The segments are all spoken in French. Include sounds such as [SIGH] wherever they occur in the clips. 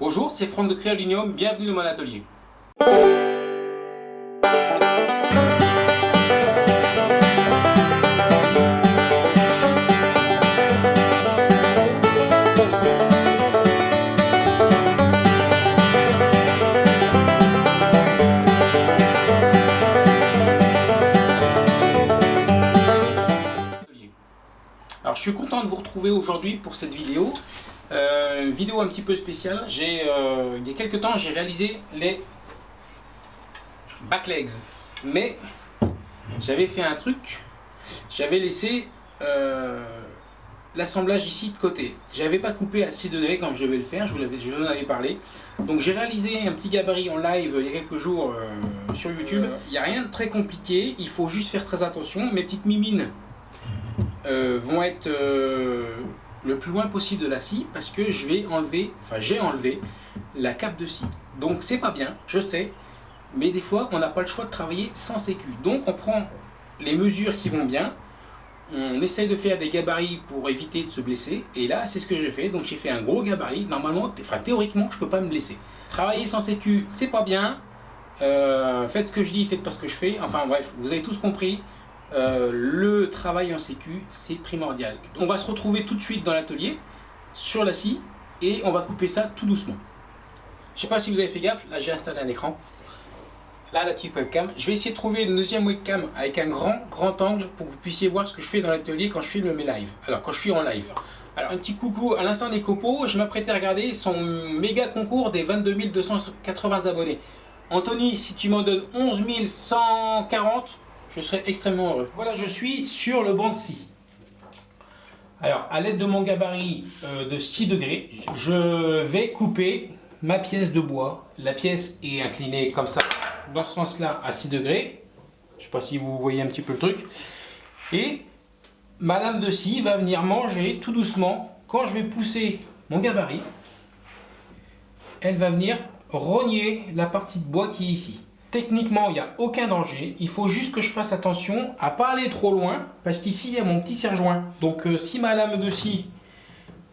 Bonjour, c'est Franck de Créalinium, bienvenue dans mon atelier. Alors je suis content de vous retrouver aujourd'hui pour cette vidéo. Euh, une vidéo un petit peu spéciale. J'ai, euh, il y a quelques temps, j'ai réalisé les backlegs. Mais j'avais fait un truc. J'avais laissé euh, l'assemblage ici de côté. J'avais pas coupé à 6 degrés comme je vais le faire. Je vous, je vous en avais parlé. Donc j'ai réalisé un petit gabarit en live il y a quelques jours sur YouTube. Il n'y a rien de très compliqué. Il faut juste faire très attention. Mes petites mimines vont être le plus loin possible de la scie parce que je vais enlever, enfin j'ai enlevé la cape de scie. Donc c'est pas bien, je sais, mais des fois on n'a pas le choix de travailler sans sécu. Donc on prend les mesures qui vont bien, on essaye de faire des gabarits pour éviter de se blesser, et là c'est ce que j'ai fait, donc j'ai fait un gros gabarit, normalement, enfin théoriquement je peux pas me blesser. Travailler sans sécu c'est pas bien, euh, faites ce que je dis, faites pas ce que je fais, enfin bref, vous avez tous compris, euh, le travail en sécu, c'est primordial. On va se retrouver tout de suite dans l'atelier, sur la scie, et on va couper ça tout doucement. Je sais pas si vous avez fait gaffe, là j'ai installé un écran. Là, la petite webcam. Je vais essayer de trouver une deuxième webcam avec un grand, grand angle pour que vous puissiez voir ce que je fais dans l'atelier quand je filme mes lives. Alors, quand je suis en live. Alors, un petit coucou à l'instant des copeaux. Je m'apprêtais à regarder son méga concours des 22 280 abonnés. Anthony, si tu m'en donnes 11 140, je serai extrêmement heureux. Voilà, je suis sur le banc de scie. Alors, à l'aide de mon gabarit euh, de 6 degrés, je vais couper ma pièce de bois. La pièce est inclinée comme ça, dans ce sens-là, à 6 degrés. Je ne sais pas si vous voyez un petit peu le truc. Et ma lame de scie va venir manger tout doucement. Quand je vais pousser mon gabarit, elle va venir rogner la partie de bois qui est ici. Techniquement, il n'y a aucun danger. Il faut juste que je fasse attention à pas aller trop loin parce qu'ici, il y a mon petit serre-joint. Donc, euh, si ma lame de scie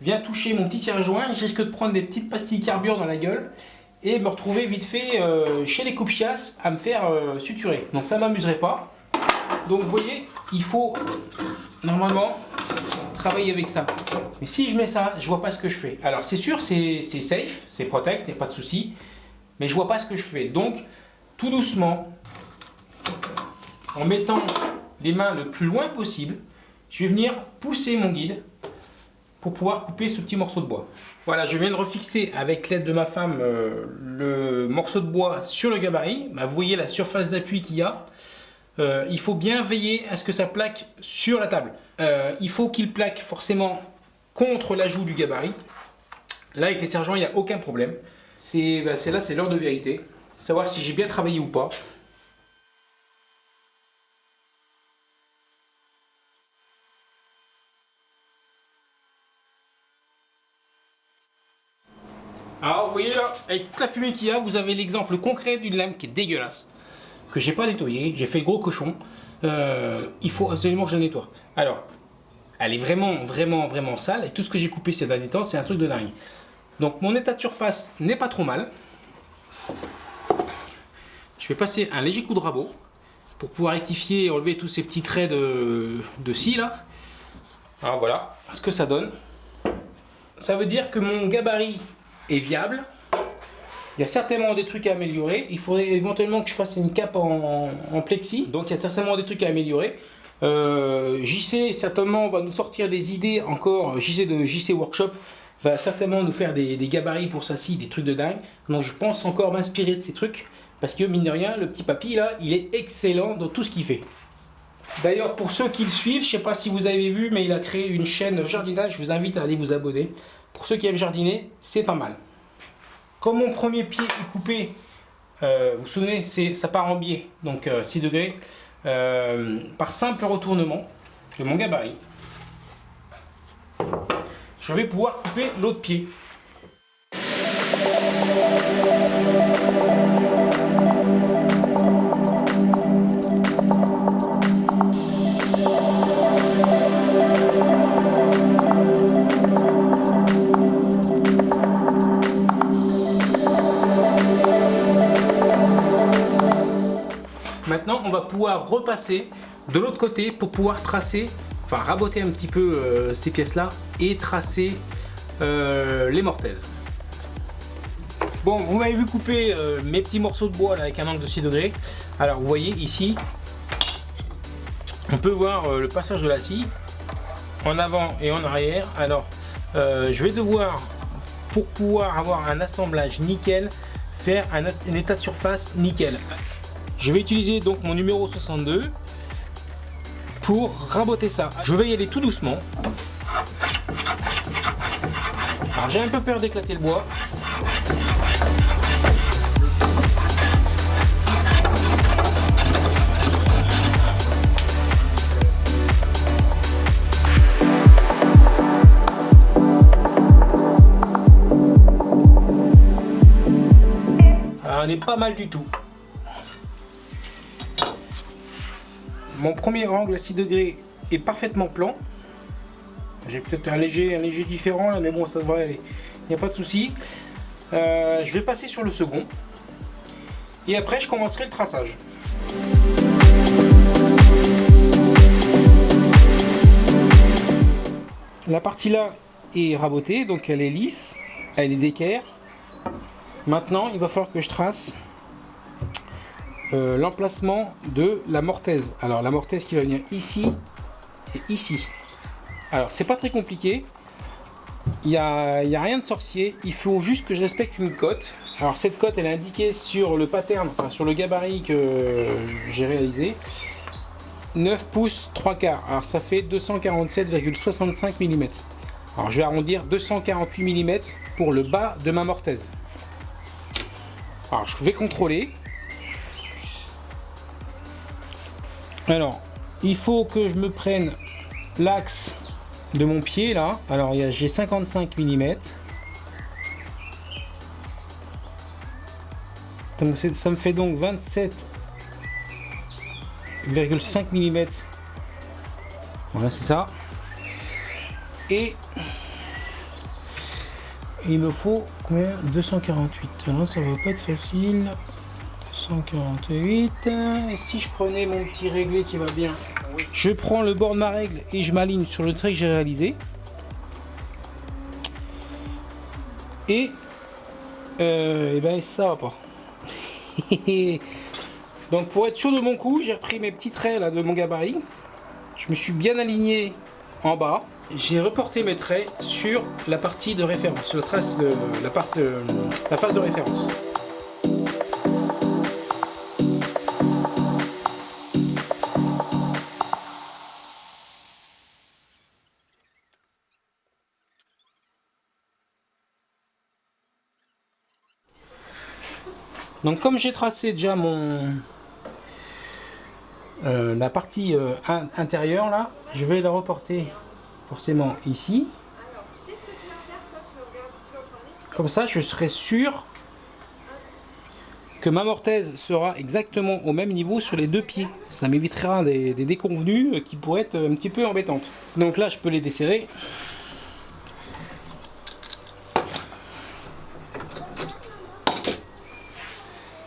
vient toucher mon petit serre-joint, je risque de prendre des petites pastilles carbure dans la gueule et me retrouver vite fait euh, chez les coupe-chiasses à me faire euh, suturer. Donc, ça ne m'amuserait pas. Donc, vous voyez, il faut normalement travailler avec ça. Mais si je mets ça, je vois pas ce que je fais. Alors, c'est sûr, c'est safe, c'est protect, il n'y a pas de souci. Mais je vois pas ce que je fais. Donc, tout doucement, en mettant les mains le plus loin possible, je vais venir pousser mon guide pour pouvoir couper ce petit morceau de bois. Voilà, je viens de refixer avec l'aide de ma femme euh, le morceau de bois sur le gabarit. Bah, vous voyez la surface d'appui qu'il y a. Euh, il faut bien veiller à ce que ça plaque sur la table. Euh, il faut qu'il plaque forcément contre l'ajout du gabarit. Là, avec les sergents, il n'y a aucun problème. C'est bah, là, c'est l'heure de vérité savoir si j'ai bien travaillé ou pas. Alors vous voyez là, avec toute la fumée qu'il y a, vous avez l'exemple concret d'une lame qui est dégueulasse, que j'ai pas nettoyé, j'ai fait gros cochon. Euh, il faut absolument que je la nettoie. Alors, elle est vraiment, vraiment, vraiment sale, et tout ce que j'ai coupé ces derniers temps, c'est un truc de dingue. Donc mon état de surface n'est pas trop mal. Je vais passer un léger coup de rabot pour pouvoir rectifier et enlever tous ces petits traits de, scie là. Alors voilà ce que ça donne. Ça veut dire que mon gabarit est viable. Il y a certainement des trucs à améliorer. Il faudrait éventuellement que je fasse une cape en, plexi. Donc il y a certainement des trucs à améliorer. Euh, JC certainement va nous sortir des idées encore. JC de JC Workshop va certainement nous faire des, des gabarits pour sa scie, des trucs de dingue. Donc je pense encore m'inspirer de ces trucs. Parce que mine de rien, le petit papy là, il est excellent dans tout ce qu'il fait. D'ailleurs, pour ceux qui le suivent, je ne sais pas si vous avez vu, mais il a créé une chaîne jardinage. Je vous invite à aller vous abonner. Pour ceux qui aiment jardiner, c'est pas mal. Comme mon premier pied est coupé, euh, vous vous souvenez, ça part en biais, donc 6 euh, degrés, euh, par simple retournement de mon gabarit, je vais pouvoir couper l'autre pied. Maintenant, on va pouvoir repasser de l'autre côté pour pouvoir tracer, enfin raboter un petit peu euh, ces pièces-là et tracer euh, les mortaises. Bon, vous m'avez vu couper euh, mes petits morceaux de bois avec un angle de 6 degrés. Alors, vous voyez ici, on peut voir le passage de la scie en avant et en arrière. Alors, je vais devoir, pour pouvoir avoir un assemblage nickel, faire un état de surface nickel. Je vais utiliser donc mon numéro 62 pour raboter ça. Je vais y aller tout doucement. Alors j'ai un peu peur d'éclater le bois. Alors, on n'est pas mal du tout. Mon premier angle à 6 degrés est parfaitement plan. J'ai peut-être un léger, un léger différent là, mais bon, ça devrait aller. Il n'y a pas de souci. Euh, je vais passer sur le second. Et après, je commencerai le traçage. La partie là est rabotée, donc elle est lisse, elle est d'équerre. Maintenant, il va falloir que je trace euh, l'emplacement de la mortaise. Alors la mortaise qui va venir ici et ici. Alors c'est pas très compliqué. Il n'y a, rien de sorcier. Il faut juste que je respecte une cote. Alors cette cote elle est indiquée sur le pattern, enfin sur le gabarit que j'ai réalisé. 9 pouces 3 quarts. Alors ça fait 247,65 mm. Alors je vais arrondir 248 mm pour le bas de ma mortaise. Alors je vais contrôler. Alors, il faut que je me prenne l'axe de mon pied là. Alors, j'ai 55 mm. Ça me fait donc 27,5 mm. Voilà, c'est ça. Et il me faut combien? 248. Alors, ça va pas être facile. 148 et si je prenais mon petit réglé qui va bien je prends le bord de ma règle et je m'aligne sur le trait que j'ai réalisé. Et, euh, et ben ça va pas [LAUGHS] donc pour être sûr de mon coup j'ai repris mes petits traits là de mon gabarit. Je me suis bien aligné en bas. J'ai reporté mes traits sur la partie de référence la trace la, de, la phase de référence Donc comme j'ai tracé déjà mon euh, la partie euh, intérieure là, je vais la reporter forcément ici. Comme ça, je serai sûr que ma mortaise sera exactement au même niveau sur les deux pieds. Ça m'évitera des, des déconvenues qui pourraient être un petit peu embêtantes. Donc là, je peux les desserrer.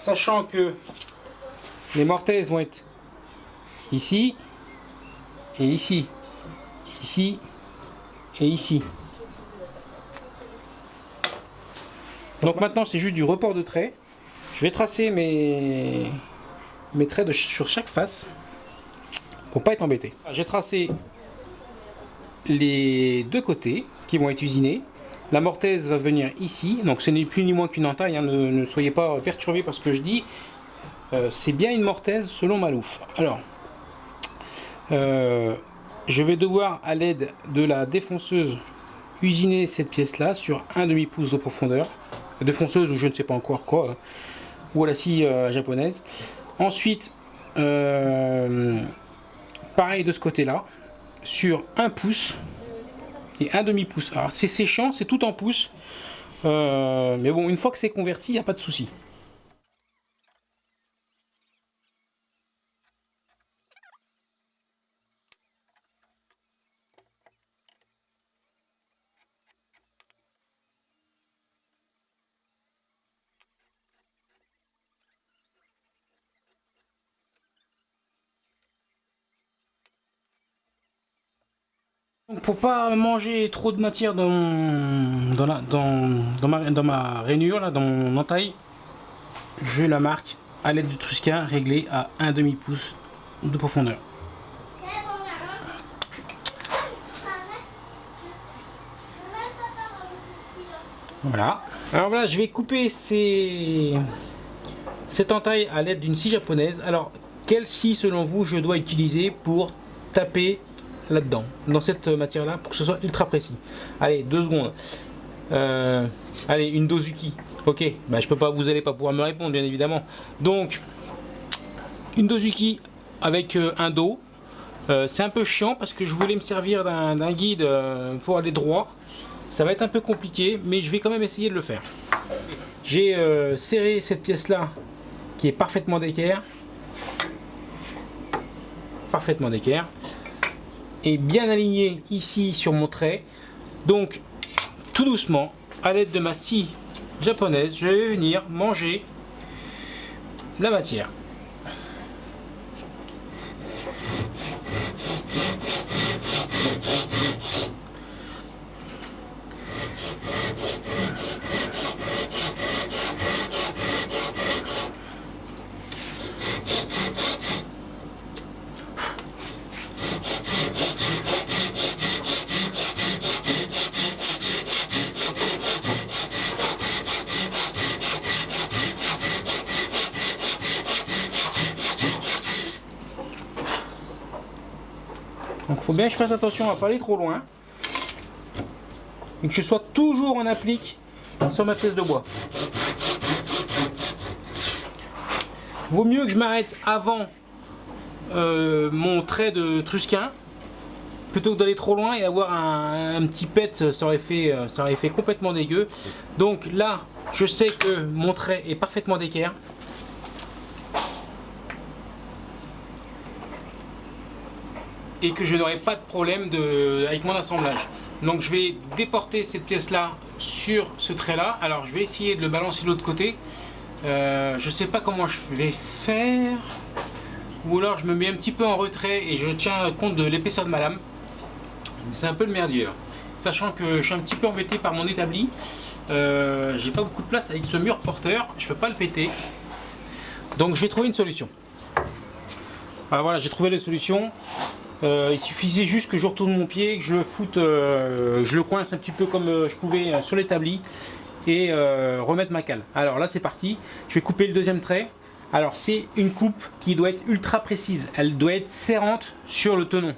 Sachant que les mortaises vont être ici et ici, ici et ici. Donc maintenant c'est juste du report de traits. Je vais tracer mes, mes traits sur chaque face pour pas être embêté. J'ai tracé les deux côtés qui vont être usinés. La mortaise va venir ici, donc ce n'est plus ni moins qu'une entaille, hein. ne, soyez pas perturbés par ce que je dis. Euh, c'est bien une mortaise selon Malouf. Alors, euh, je vais devoir à l'aide de la défonceuse usiner cette pièce là sur un demi pouce de profondeur. Défonceuse ou je ne sais pas encore quoi, hein. ou à la scie euh, japonaise. Ensuite, pareil de ce côté là, sur un pouce et un demi pouce. Alors c'est séchant, c'est tout en pouce. Euh, mais bon, une fois que c'est converti, il n'y a pas de souci. Donc pour pas manger trop de matière dans, dans, dans, ma, dans ma rainure, là, dans mon entaille, je la marque à l'aide du Trusca réglé à un demi pouce de profondeur. Voilà. Alors voilà, je vais couper cette entaille à l'aide d'une scie japonaise. Alors, quelle scie selon vous je dois utiliser pour taper là-dedans, dans cette matière-là, pour que ce soit ultra précis Allez, deux secondes. Euh, allez, une Dozuki. Ok, bah, je peux pas, vous n'allez pas pouvoir me répondre, bien évidemment. Donc, une Dozuki avec euh, un dos. Euh, c'est un peu chiant parce que je voulais me servir d'un guide pour aller droit. Ça va être un peu compliqué, mais je vais quand même essayer de le faire. J'ai serré cette pièce-là qui est parfaitement d'équerre. Parfaitement d'équerre. Bien aligné ici sur mon trait. Donc, tout doucement, à l'aide de ma scie japonaise, je vais venir manger la matière. Je fasse attention à pas aller trop loin. Et que je sois toujours en applique sur ma pièce de bois. Vaut mieux que je m'arrête avant euh, mon trait de trusquin plutôt que d'aller trop loin et avoir un, petit pet ça aurait, fait, euh, ça aurait fait complètement dégueu donc là je sais que mon trait est parfaitement d'équerre et que je n'aurai pas de problème avec mon assemblage. Donc je vais déporter cette pièce là sur ce trait là. Alors je vais essayer de le balancer de l'autre côté. Euh, je sais pas comment je vais faire. Ou alors je me mets un petit peu en retrait et je tiens compte de l'épaisseur de ma lame. C'est un peu le merdier. Sachant que je suis un petit peu embêté par mon établi. Euh, j'ai pas beaucoup de place avec ce mur porteur. Je peux pas le péter. Donc je vais trouver une solution. Alors voilà, j'ai trouvé la solution. Euh, il suffisait juste que je retourne mon pied, que je le foute, euh, je le coince un petit peu comme euh, je pouvais sur l'établi et remettre ma cale. Alors là c'est parti, je vais couper le deuxième trait. Alors c'est une coupe qui doit être ultra précise, elle doit être serrante sur le tenon.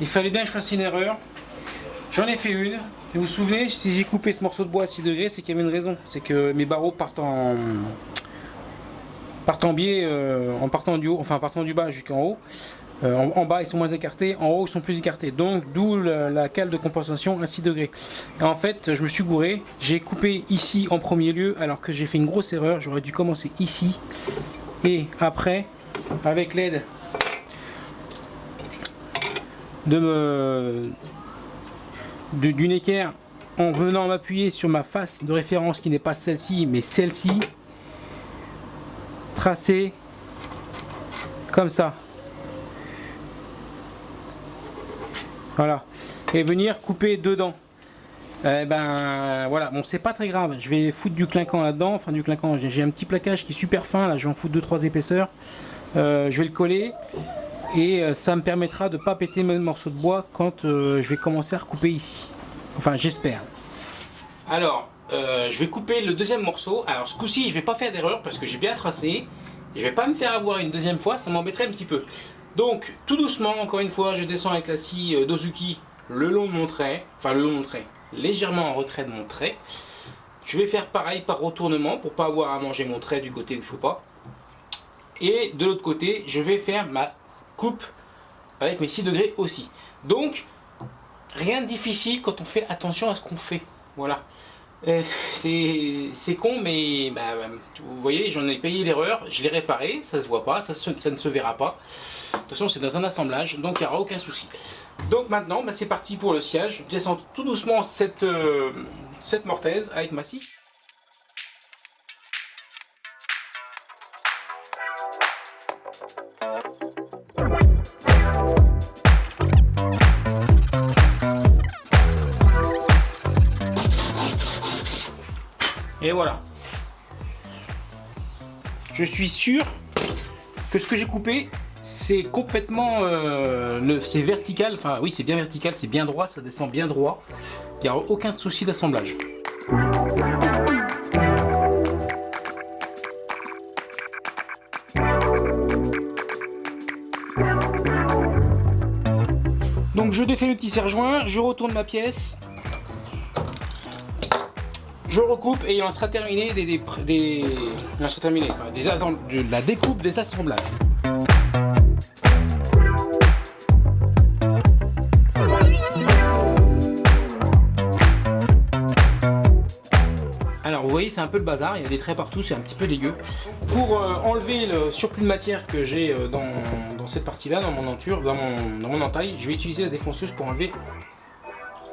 Il fallait bien que je fasse une erreur. J'en ai fait une. Vous vous souvenez, si j'ai coupé ce morceau de bois à 6 degrés, c'est qu'il y avait une raison. C'est que mes barreaux partent en, biais, euh, en partant du haut, enfin en partant du bas jusqu'en haut. Euh, en, bas ils sont moins écartés, en haut ils sont plus écartés. Donc d'où la, cale de compensation à 6 degrés. en fait je me suis gouré, j'ai coupé ici en premier lieu alors que j'ai fait une grosse erreur. J'aurais dû commencer ici et après avec l'aide de d'une équerre en venant m'appuyer sur ma face de référence qui n'est pas celle-ci mais celle-ci tracer comme ça. Voilà. Et venir couper dedans. Eh ben voilà. Bon c'est pas très grave. Je vais foutre du clinquant là dedans enfin du clinquant. J'ai un petit plaquage qui est super fin. Là je vais en foutre 2-3 épaisseurs. Euh, je vais le coller et euh, ça me permettra de pas péter mes morceaux de bois quand euh, je vais commencer à recouper ici. Enfin j'espère. Alors euh, je vais couper le deuxième morceau. Alors ce coup-ci je vais pas faire d'erreur parce que j'ai bien tracé. Je vais pas me faire avoir une deuxième fois ça m'embêterait un petit peu. Donc tout doucement encore une fois je descends avec la scie Dozuki le long de mon trait. Enfin le long de mon trait. Légèrement en retrait de mon trait. Je vais faire pareil par retournement pour pas avoir à manger mon trait du côté où il ne faut pas. Et de l'autre côté, je vais faire ma coupe avec mes 6 degrés aussi. Donc, rien de difficile quand on fait attention à ce qu'on fait. Voilà. Euh, [LAUGHS] c'est con, mais bah, vous voyez, j'en ai payé l'erreur, je l'ai réparé, ça se voit pas, ça, ne se verra pas. De toute façon, c'est dans un assemblage, donc il n'y aura aucun souci. Donc maintenant, bah, c'est parti pour le siège. Je descends tout doucement cette, euh, cette mortaise avec ma scie. Et voilà. Je suis sûr que ce que j'ai coupé, c'est complètement... Euh, c'est vertical, enfin oui c'est bien vertical, c'est bien droit, ça descend bien droit. Il n'y a aucun souci d'assemblage. Donc je défais le petit serre-joint, je retourne ma pièce, je recoupe et il en sera terminé des, des, des, sera terminé, des de la découpe des assemblages. Alors vous voyez c'est un peu le bazar, il y a des traits partout, c'est un petit peu dégueu. Pour euh, enlever le surplus de matière que j'ai euh, dans, dans, cette partie là, dans mon enture, dans mon, dans mon entaille, je vais utiliser la défonceuse pour enlever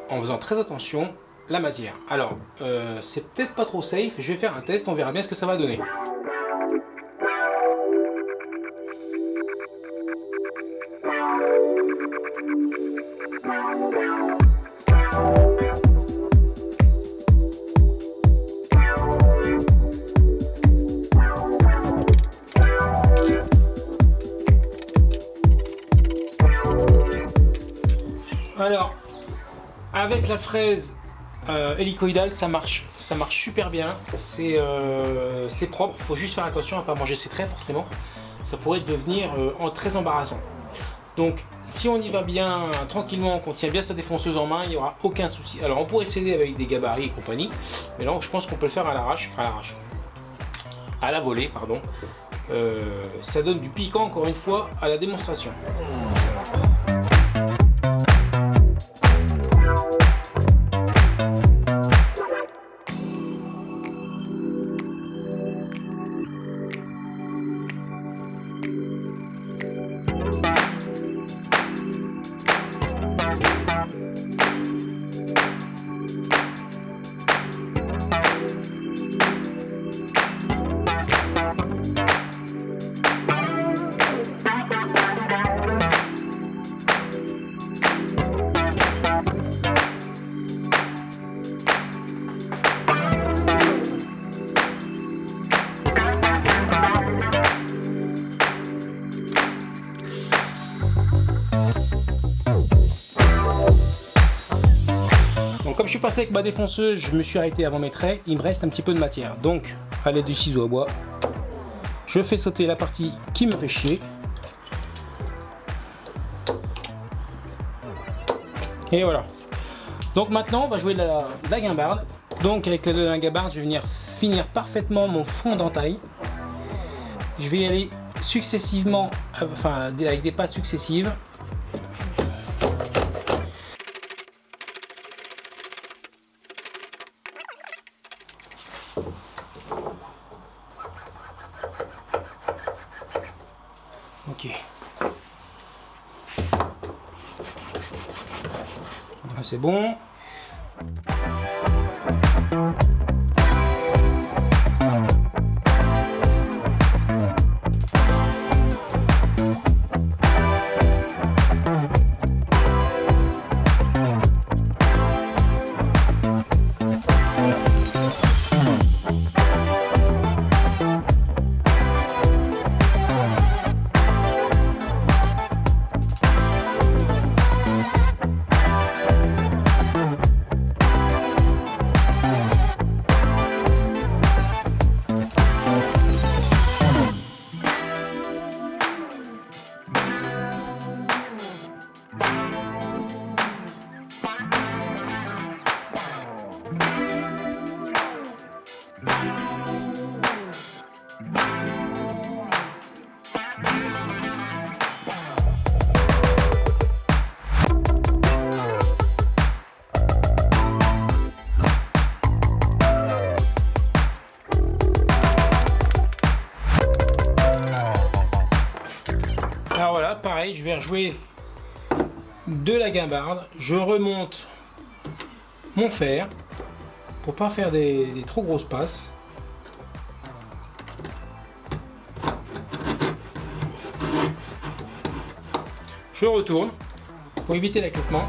en faisant très attention la matière. Alors, euh, c'est peut-être pas trop safe, je vais faire un test, on verra bien ce que ça va donner. Alors, avec la fraise euh, hélicoïdal, ça marche, ça marche super bien, c'est euh, propre, il faut juste faire attention à ne pas manger ses traits forcément, ça pourrait devenir euh, très embarrassant. Donc si on y va bien tranquillement, qu'on tient bien sa défonceuse en main, il n'y aura aucun souci. Alors on pourrait s'aider avec des gabarits et compagnie, mais là je pense qu'on peut le faire à l'arrache, enfin à l'arrache, à la volée, pardon. ça donne du piquant encore une fois à la démonstration. Passé avec ma défonceuse, je me suis arrêté avant mes traits, il me reste un petit peu de matière. Donc, à l'aide du ciseau à bois, je fais sauter la partie qui me fait chier. Et voilà. Donc maintenant, on va jouer de la, la guimbarde. Donc avec la, la guimbarde, je vais venir finir parfaitement mon fond d'entaille. Je vais y aller successivement, enfin avec des pas successives. Ok. c'est bon. De la guimbarde. Je remonte mon fer pour pas faire des, trop grosses passes. Je retourne pour éviter l'accoupement.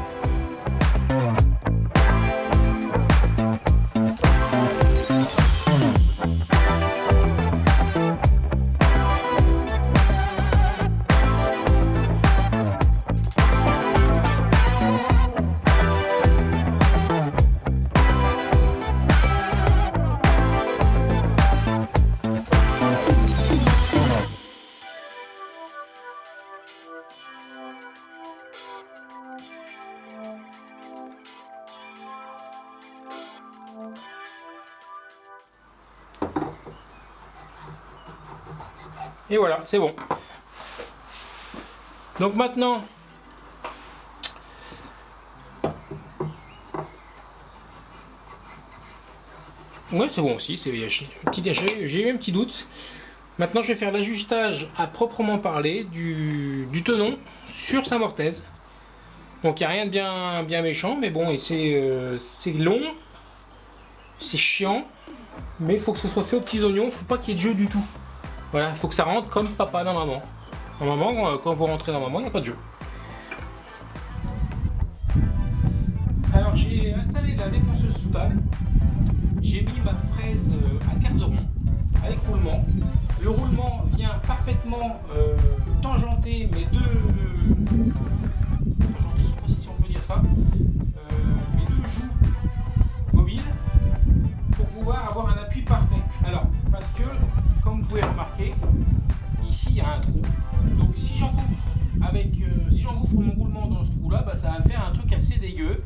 Et voilà, c'est bon. Donc maintenant, Ouais, c'est bon aussi. J'ai eu un petit doute. Maintenant, je vais faire l'ajustage à proprement parler du, tenon sur sa mortaise. Donc, il n'y a rien de bien, bien méchant, mais bon, et c'est euh, long, c'est chiant, mais il faut que ce soit fait aux petits oignons. Faut pas qu'il y ait de jeu du tout. Voilà, il faut que ça rentre comme papa dans maman. Maman, euh, quand vous rentrez dans maman, il n'y a pas de jeu. Alors j'ai installé la défonceuse sous table. J'ai mis ma fraise euh, à quart de rond avec roulement. Le roulement vient parfaitement euh, tangenter mes deux. Il y a un trou. Donc si j'engouffre avec, euh, si j'engouffre mon roulement dans ce trou-là, bah, ça va me faire un truc assez dégueu.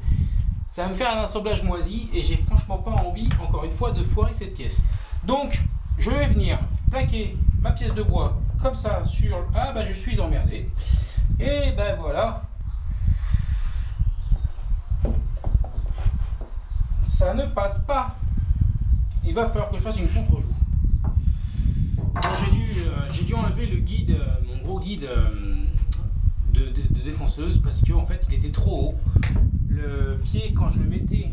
Ça va me faire un assemblage moisi et j'ai franchement pas envie, encore une fois, de foirer cette pièce. Donc, je vais venir plaquer ma pièce de bois comme ça sur... Ah bah je suis emmerdé. Et ben voilà. Ça ne passe pas. Il va falloir que je fasse une contre-joue. Euh, j'ai dû, enlever le guide, euh, mon gros guide euh, de, défonceuse parce qu'en en fait il était trop haut. Le pied quand je le mettais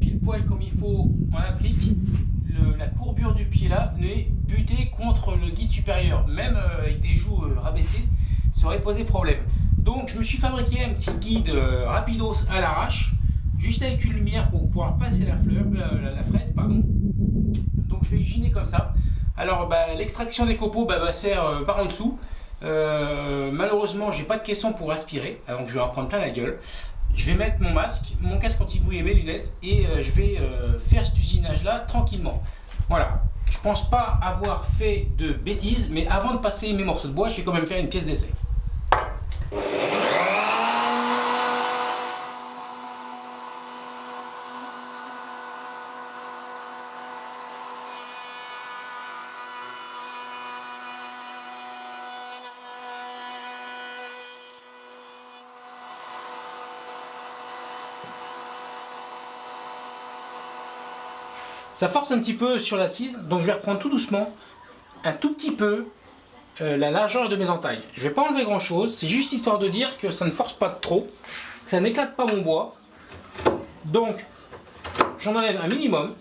pile poil comme il faut en applique, la courbure du pied là venait buter contre le guide supérieur. Même avec des joues rabaissées, ça aurait posé problème. Donc je me suis fabriqué un petit guide rapidos à l'arrache, juste avec une lumière pour pouvoir passer la fleur, la fraise, pardon je vais hygiéner comme ça. Alors bah, l'extraction des copeaux bah, va se faire euh, par en dessous. Euh, malheureusement, j'ai pas de caisson pour aspirer, donc je vais en prendre plein la gueule. Je vais mettre mon masque, mon casque anti-bruit et mes lunettes et euh, je vais faire cet usinage là tranquillement. Voilà, je pense pas avoir fait de bêtises, mais avant de passer mes morceaux de bois, je vais quand même faire une pièce d'essai. Ça force un petit peu sur l'assise, donc je vais reprendre tout doucement, un tout petit peu, euh, la largeur de mes entailles. Je vais pas enlever grand chose, c'est juste histoire de dire que ça ne force pas trop, que ça n'éclate pas mon bois. Donc, j'en enlève un minimum,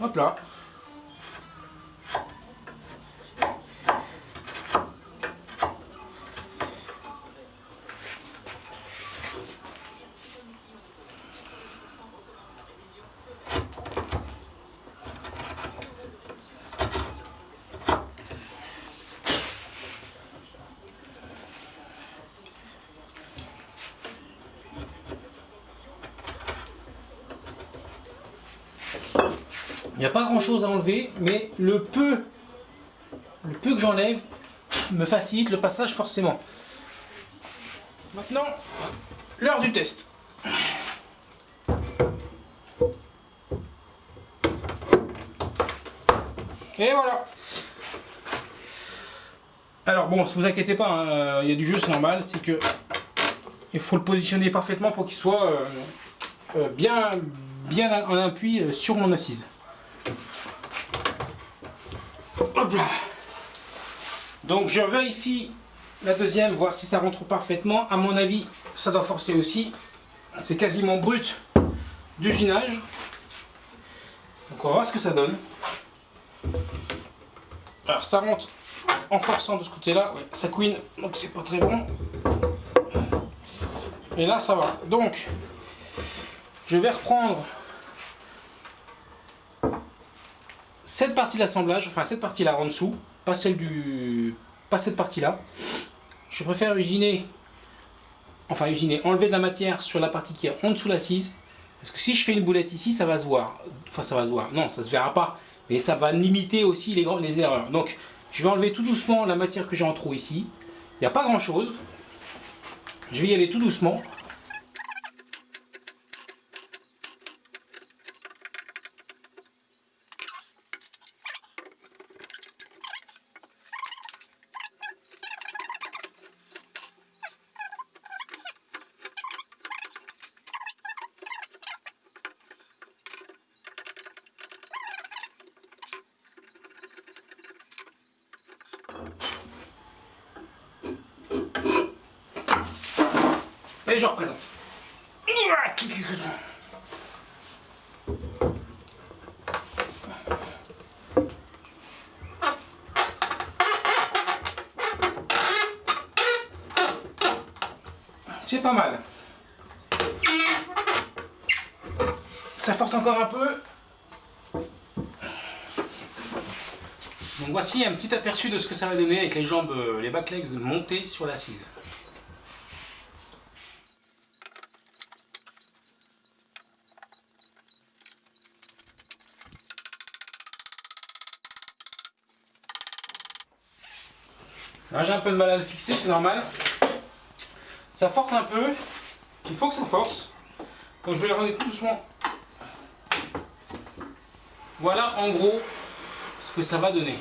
hop là, Il n'y a pas grand chose à enlever, mais le peu, le peu que j'enlève me facilite le passage forcément. Maintenant, l'heure du test. Et voilà. Alors bon, ne vous inquiétez pas, hein, il y a du jeu, c'est normal, c'est que il faut le positionner parfaitement pour qu'il soit euh, euh, bien, bien en appui euh, sur mon assise. Donc je vérifie la deuxième, voir si ça rentre parfaitement. À mon avis, ça doit forcer aussi. C'est quasiment brut d'usinage. Donc on va voir ce que ça donne. Alors ça rentre en forçant de ce côté-là, ça couine, donc c'est pas très bon. Et là ça va. Donc je vais reprendre cette partie d'assemblage, enfin cette partie là en dessous, pas celle du. pas cette partie là. Je préfère usiner, enfin usiner, enlever de la matière sur la partie qui est en dessous l'assise. Parce que si je fais une boulette ici, ça va se voir. Enfin, ça va se voir. Non, ça se verra pas. Mais ça va limiter aussi les, les erreurs. Donc, je vais enlever tout doucement la matière que j'ai en trop ici. Il n'y a pas grand chose. Je vais y aller tout doucement. Et je représente. C'est pas mal. Ça force encore un peu. Donc voici un petit aperçu de ce que ça va donner avec les jambes, euh, les back legs montées sur l'assise. j'ai un peu de mal à le fixer, c'est normal. Ça force un peu. Il faut que ça force. Donc je vais le rendre tout doucement. Voilà en gros ce que ça va donner.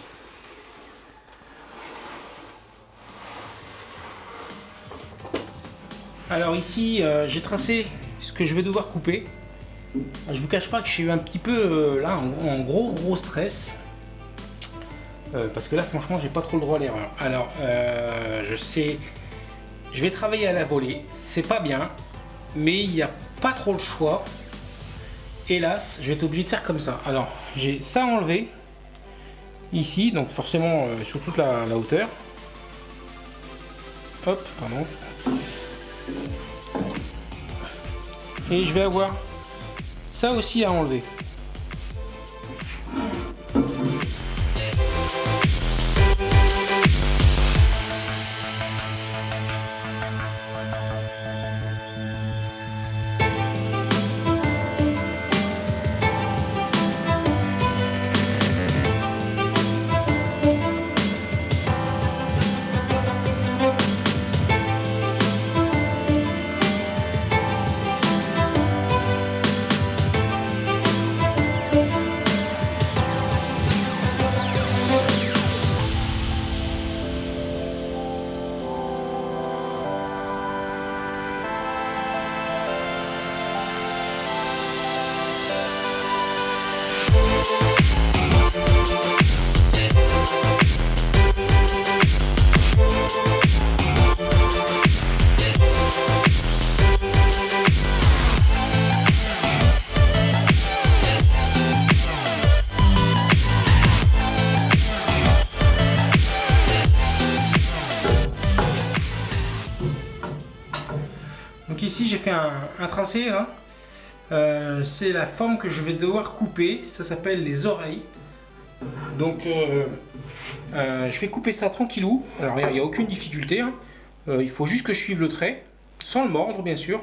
Alors ici, euh, j'ai tracé ce que je vais devoir couper. Je vous cache pas que j'ai eu un petit peu euh, là un gros gros stress euh, parce que là, franchement, j'ai pas trop le droit à l'erreur. Alors, euh, je sais, je vais travailler à la volée. C'est pas bien, mais il n'y a pas trop le choix. Hélas, je vais être obligé de faire comme ça. Alors, j'ai ça enlevé ici, donc forcément euh, sur toute la, la hauteur. Hop, pardon. Et je vais avoir ça aussi à enlever. Un, tracé là. Euh, c'est la forme que je vais devoir couper. Ça s'appelle les oreilles. Donc euh, euh, je vais couper ça tranquillou. Alors il n'y a, aucune difficulté. Hein. il faut juste que je suive le trait, sans le mordre bien sûr.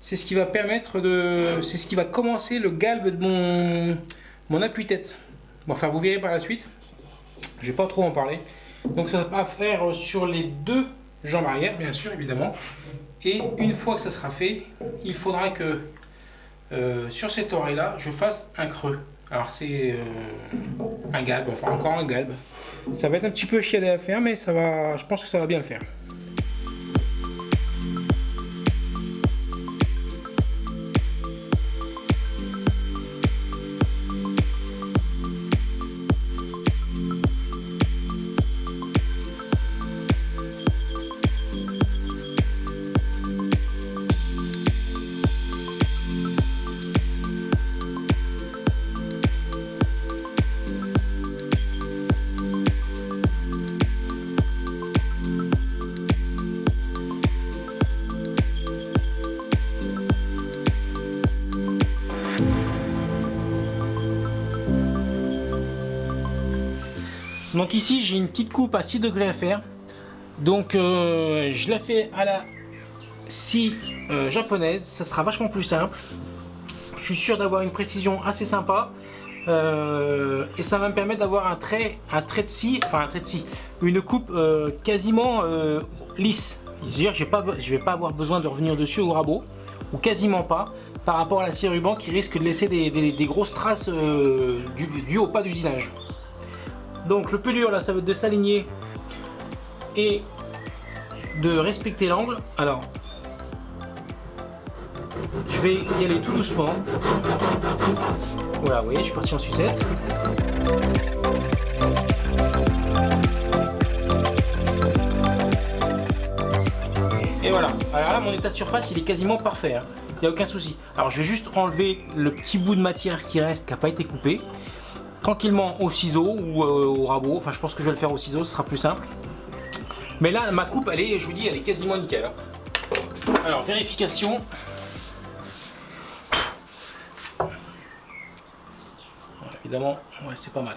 C'est ce qui va permettre de... C'est ce qui va commencer le galbe de mon, appui-tête. Bon, enfin vous verrez par la suite. Je vais pas trop en parler. Donc ça va faire sur les deux jambes arrière bien sûr évidemment. Et une fois que ça sera fait, il faudra que euh, sur cette oreille là, je fasse un creux. Alors c'est euh, un galbe, enfin encore un galbe. Ça va être un petit peu chialé à faire, mais va, je pense que ça va bien le faire. Ici j'ai une petite coupe à 6 degrés à faire. Donc euh, je la fais à la scie euh, japonaise, ça sera vachement plus simple. Je suis sûr d'avoir une précision assez sympa. Euh, et ça va me permettre d'avoir un trait, un trait de scie, enfin un trait de scie, une coupe quasiment lisse. C'est-à-dire je ne vais pas avoir besoin de revenir dessus au rabot, ou quasiment pas, par rapport à la scie ruban qui risque de laisser des, grosses traces du, du au pas d'usinage. Donc le plus dur là ça va être de s'aligner et de respecter l'angle. Alors je vais y aller tout doucement. Voilà, vous voyez, je suis parti en sucette. Et voilà. Alors là, mon état de surface, il est quasiment parfait. Hein. Il n'y a aucun souci. Alors, je vais juste enlever le petit bout de matière qui reste, qui n'a pas été coupé tranquillement au ciseau ou euh, au rabot. Enfin, je pense que je vais le faire au ciseau, ce sera plus simple. Mais là, ma coupe, elle est, je vous dis, elle est quasiment nickel. Hein. Alors, vérification. évidemment, ouais, c'est pas mal.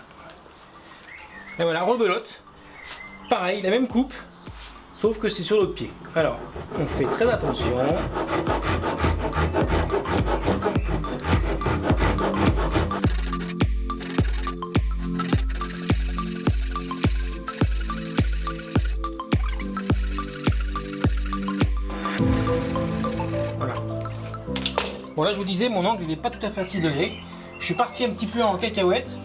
Et voilà, rebelote. Pareil, la même coupe, sauf que c'est sur l'autre pied. Alors, on fait très attention. Bon là je vous disais mon angle il n'est pas tout à fait à 6 degrés. Je suis parti un petit peu en cacahuète.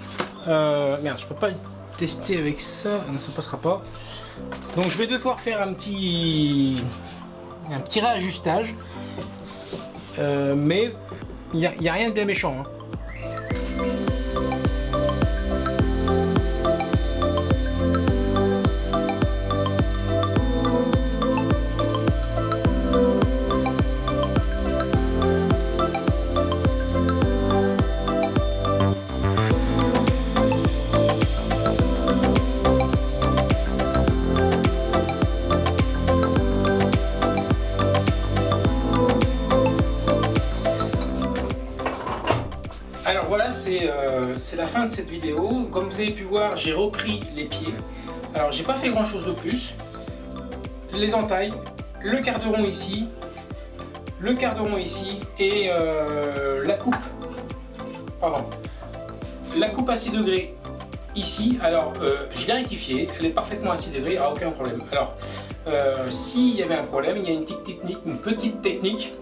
Euh, merde je peux pas tester avec ça. Ah non ça passera pas. Donc je vais devoir faire un petit un petit réajustage. Euh, mais il n'y a, rien de bien méchant. Hein. C'est la fin de cette vidéo. Comme vous avez pu voir, j'ai repris les pieds. Alors j'ai pas fait grand chose de plus. Les entailles, le quart de rond ici, le quart de rond ici et euh, la coupe, la coupe à 6 degrés ici. Alors euh, je l'ai rectifié, elle est parfaitement à 6 degrés, il aucun problème. Alors s'il y avait un problème, il y a une petite technique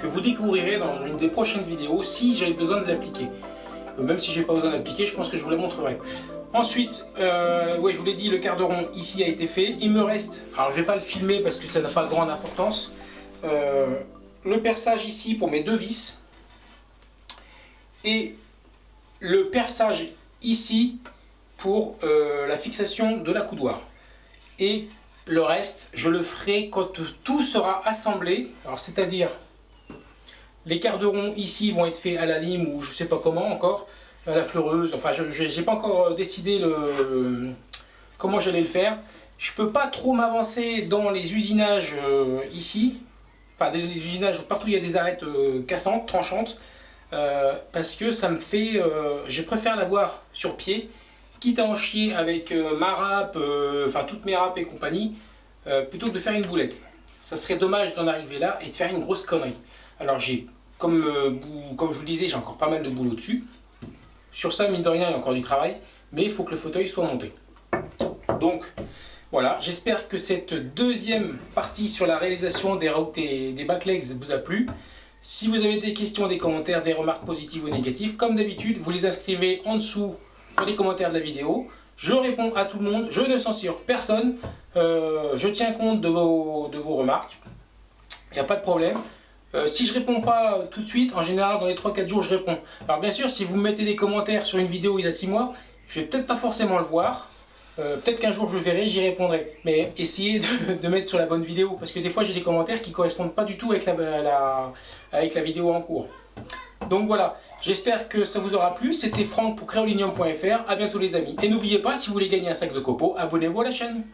que vous découvrirez dans une des prochaines vidéos si j'avais besoin de l'appliquer. Euh, même si j'ai pas besoin de l'appliquer, je pense que je vous la montrerai. Ensuite, euh, ouais, je vous l'ai dit, le quart de rond ici a été fait. Il me reste, alors je vais pas le filmer parce que ça n'a pas grande importance, euh, le perçage ici pour mes deux vis et le perçage ici pour la fixation de la coudoir. Et le reste, je le ferai quand tout sera assemblé, alors c'est-à-dire les quarts de rond ici vont être faits à la lime ou je sais pas comment encore, à la fleureuse. Enfin, je n'ai pas encore euh, décidé le, comment j'allais le faire. Je peux pas trop m'avancer dans les usinages euh, ici. Enfin, des, usinages partout il y a des arêtes euh, cassantes, tranchantes. parce que ça me fait... je préfère l'avoir sur pied, quitte à en chier avec ma râpe, enfin toutes mes râpes et compagnie, plutôt que de faire une boulette. Ça serait dommage d'en arriver là et de faire une grosse connerie. Alors j'ai, comme, euh, comme je vous le disais, j'ai encore pas mal de boulot dessus. Sur ça, mine de rien, il y a encore du travail, mais il faut que le fauteuil soit monté. Donc, voilà, j'espère que cette deuxième partie sur la réalisation des, des, des backlegs vous a plu. Si vous avez des questions, des commentaires, des remarques positives ou négatives, comme d'habitude, vous les inscrivez en dessous dans les commentaires de la vidéo. Je réponds à tout le monde, je ne censure personne, euh, je tiens compte de vos, de vos remarques, il n'y a pas de problème. Euh, si je réponds pas tout de suite, en général dans les 3-4 jours je réponds. Alors bien sûr, si vous me mettez des commentaires sur une vidéo il y a 6 mois, je vais peut-être pas forcément le voir. Euh, peut-être qu'un jour je le verrai, j'y répondrai. Mais essayez de, mettre sur la bonne vidéo, parce que des fois j'ai des commentaires qui correspondent pas du tout avec la, avec la vidéo en cours. Donc voilà, j'espère que ça vous aura plu. C'était Franck pour créolinium.fr. A bientôt les amis. Et n'oubliez pas, si vous voulez gagner un sac de copeaux, abonnez-vous à la chaîne.